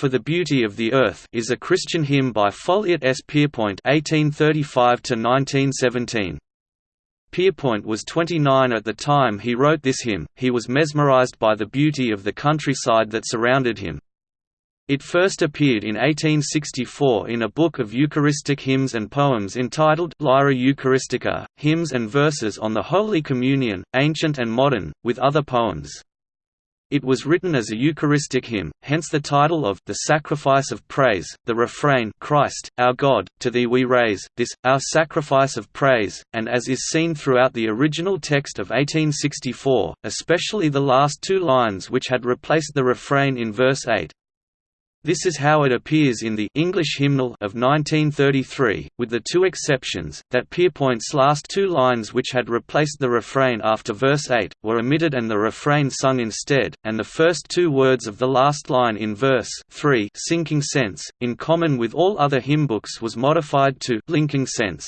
For the Beauty of the Earth is a Christian hymn by Folliott S. Pierpoint (1835–1917). Pierpoint was 29 at the time he wrote this hymn. He was mesmerized by the beauty of the countryside that surrounded him. It first appeared in 1864 in a book of Eucharistic hymns and poems entitled Lyra Eucharistica, Hymns and Verses on the Holy Communion, Ancient and Modern, with other poems. It was written as a Eucharistic hymn, hence the title of The Sacrifice of Praise, the refrain Christ, our God, to Thee we raise, this, our sacrifice of praise, and as is seen throughout the original text of 1864, especially the last two lines which had replaced the refrain in verse 8. This is how it appears in the English hymnal of 1933, with the two exceptions, that Pierpoint's last two lines which had replaced the refrain after verse 8, were omitted and the refrain sung instead, and the first two words of the last line in verse 3 sinking sense, in common with all other hymnbooks was modified to linking sense.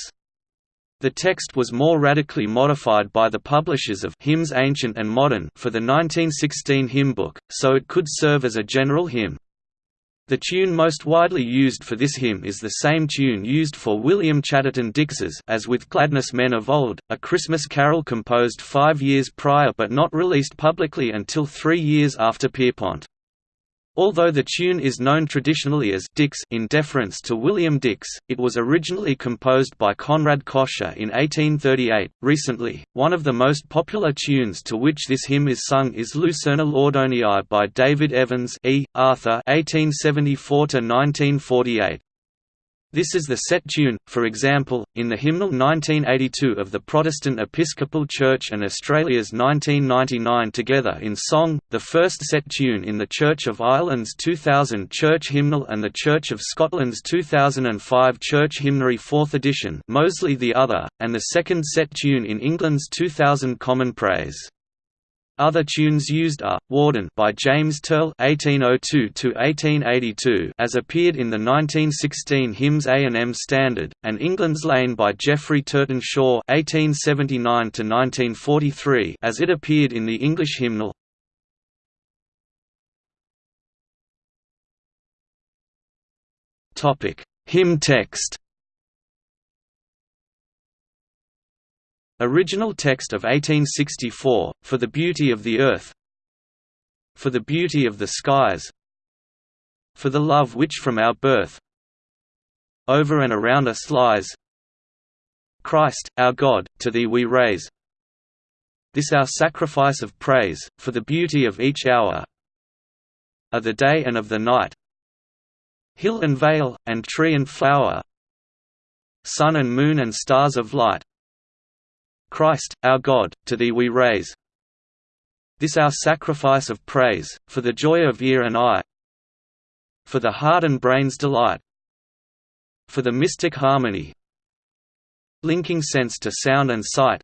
The text was more radically modified by the publishers of Hymns Ancient and Modern for the 1916 hymn book, so it could serve as a general hymn. The tune most widely used for this hymn is the same tune used for William Chatterton Dix's As with Gladness Men of Old, a Christmas carol composed five years prior but not released publicly until three years after Pierpoint. Although the tune is known traditionally as Dix in deference to William Dix, it was originally composed by Conrad Kocher in 1838. Recently, one of the most popular tunes to which this hymn is sung is Lucerna Laudoniae by David Evans E. Arthur (1874–1948). This is the set tune, for example, in the hymnal 1982 of the Protestant Episcopal Church and Australia's 1999 Together in Song, the first set tune in the Church of Ireland's 2000 Church Hymnal and the Church of Scotland's 2005 Church Hymnary 4th edition Mosley the other, and the second set tune in England's 2000 Common Praise. Other tunes used are "Warden" by James Turle (1802–1882), as appeared in the 1916 Hymns A and M Standard, and "England's Lane" by Geoffrey Turton Shaw (1879–1943), as it appeared in the English hymnal. Topic: Hymn text. Original text of 1864, For the Beauty of the Earth. For the Beauty of the Skies. For the Love which from our birth. Over and around us lies. Christ, our God, to Thee we raise. This our sacrifice of praise, for the beauty of each hour. Of the day and of the night. Hill and vale, and tree and flower. Sun and moon and stars of light Christ, our God, to Thee we raise. This our sacrifice of praise, for the joy of ear and eye. For the heart and brain's delight. For the mystic harmony. Linking sense to sound and sight.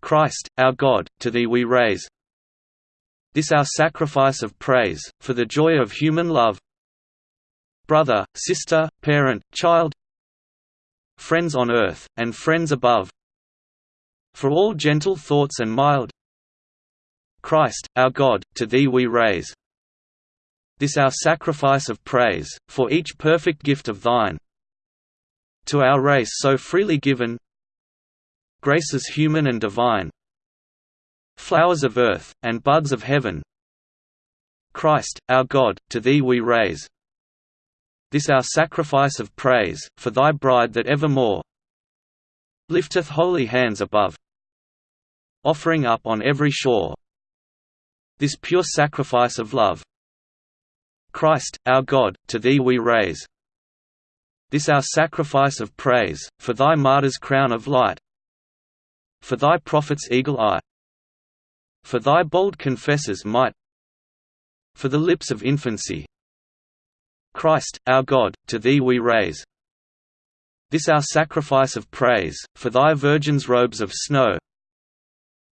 Christ, our God, to Thee we raise. This our sacrifice of praise, for the joy of human love. Brother, sister, parent, child. Friends on earth, and friends above for all gentle thoughts and mild. Christ, our God, to Thee we raise. This our sacrifice of praise, for each perfect gift of Thine. To our race so freely given. Graces human and divine. Flowers of earth, and buds of heaven. Christ, our God, to Thee we raise. This our sacrifice of praise, for Thy bride that evermore. Lifteth holy hands above offering up on every shore. This pure sacrifice of love. Christ, our God, to Thee we raise. This our sacrifice of praise, for Thy martyr's crown of light. For Thy prophet's eagle eye. For Thy bold confessor's might. For the lips of infancy. Christ, our God, to Thee we raise. This our sacrifice of praise, for thy virgin's robes of snow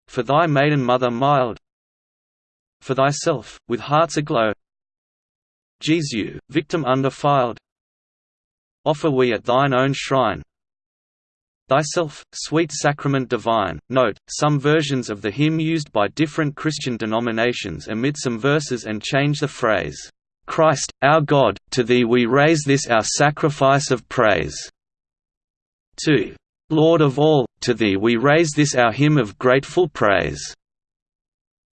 For thy maiden mother mild For thyself, with hearts aglow Jesu, victim undefiled Offer we at thine own shrine Thyself, sweet sacrament divine. Note, some versions of the hymn used by different Christian denominations omit some verses and change the phrase, Christ, our God, to Thee we raise this our sacrifice of praise. 2. Lord of all, to Thee we raise this our hymn of grateful praise.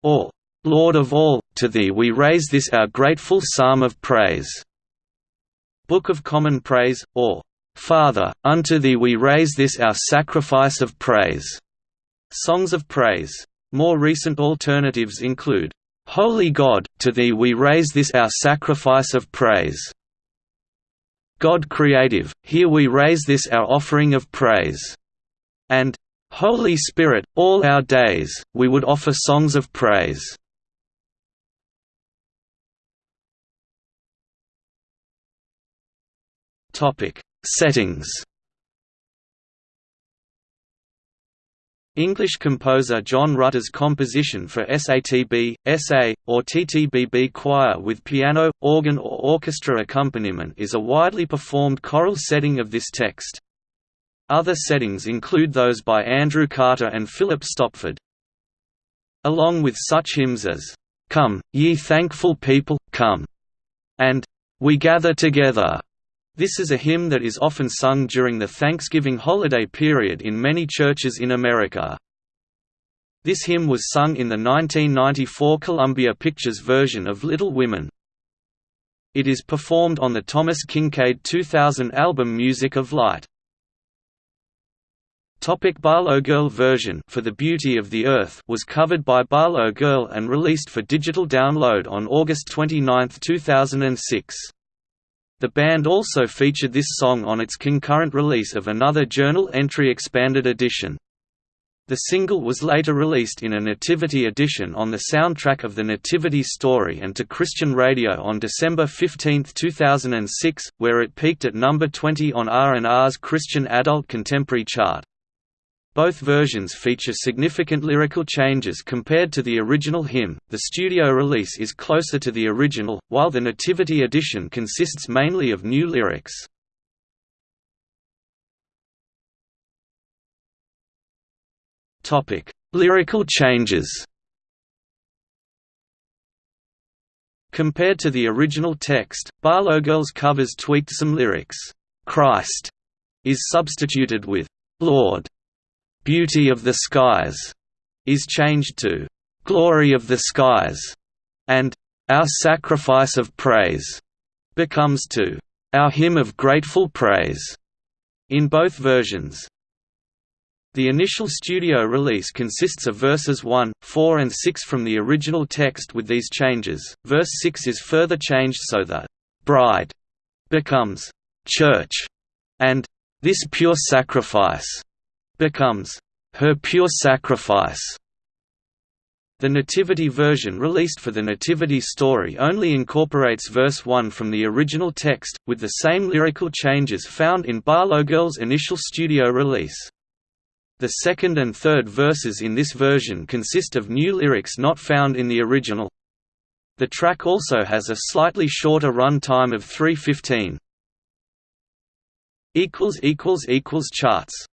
Or, Lord of all, to Thee we raise this our grateful psalm of praise. Book of Common Praise, or, Father, unto Thee we raise this our sacrifice of praise. Songs of Praise. More recent alternatives include, Holy God, to Thee we raise this our sacrifice of praise. God creative, here we raise this our offering of praise. And, Holy Spirit, all our days, we would offer songs of praise. Settings. English composer John Rutter's composition for SATB, SA, or TTBB choir with piano, organ or orchestra accompaniment is a widely performed choral setting of this text. Other settings include those by Andrew Carter and Philip Stopford. Along with such hymns as, "'Come, ye thankful people, come' and "'We gather together' This is a hymn that is often sung during the Thanksgiving holiday period in many churches in America. This hymn was sung in the 1994 Columbia Pictures version of Little Women. It is performed on the Thomas Kinkade 2000 album Music of Light. Topic Barlow Girl version For the Beauty of the Earth was covered by Barlow Girl and released for digital download on August 29, 2006. The band also featured this song on its concurrent release of another journal entry expanded edition. The single was later released in a Nativity edition on the soundtrack of the Nativity Story and to Christian radio on December 15, 2006, where it peaked at number 20 on R&R's Christian Adult Contemporary chart. Both versions feature significant lyrical changes compared to the original hymn. The studio release is closer to the original, while the Nativity edition consists mainly of new lyrics. Topic: Lyrical changes. Compared to the original text, Barlow Girls covers tweaked some lyrics. Christ is substituted with Lord "'Beauty of the Skies' is changed to "'Glory of the Skies' and "'Our Sacrifice of Praise' becomes to "'Our Hymn of Grateful Praise' in both versions. The initial studio release consists of verses 1, 4 and 6 from the original text with these changes. Verse 6 is further changed so that bride becomes church and this pure sacrifice becomes her pure sacrifice. The Nativity version released for the Nativity story only incorporates verse 1 from the original text, with the same lyrical changes found in Barlow Girl's initial studio release. The second and third verses in this version consist of new lyrics not found in the original. The track also has a slightly shorter run time of 3.15. Charts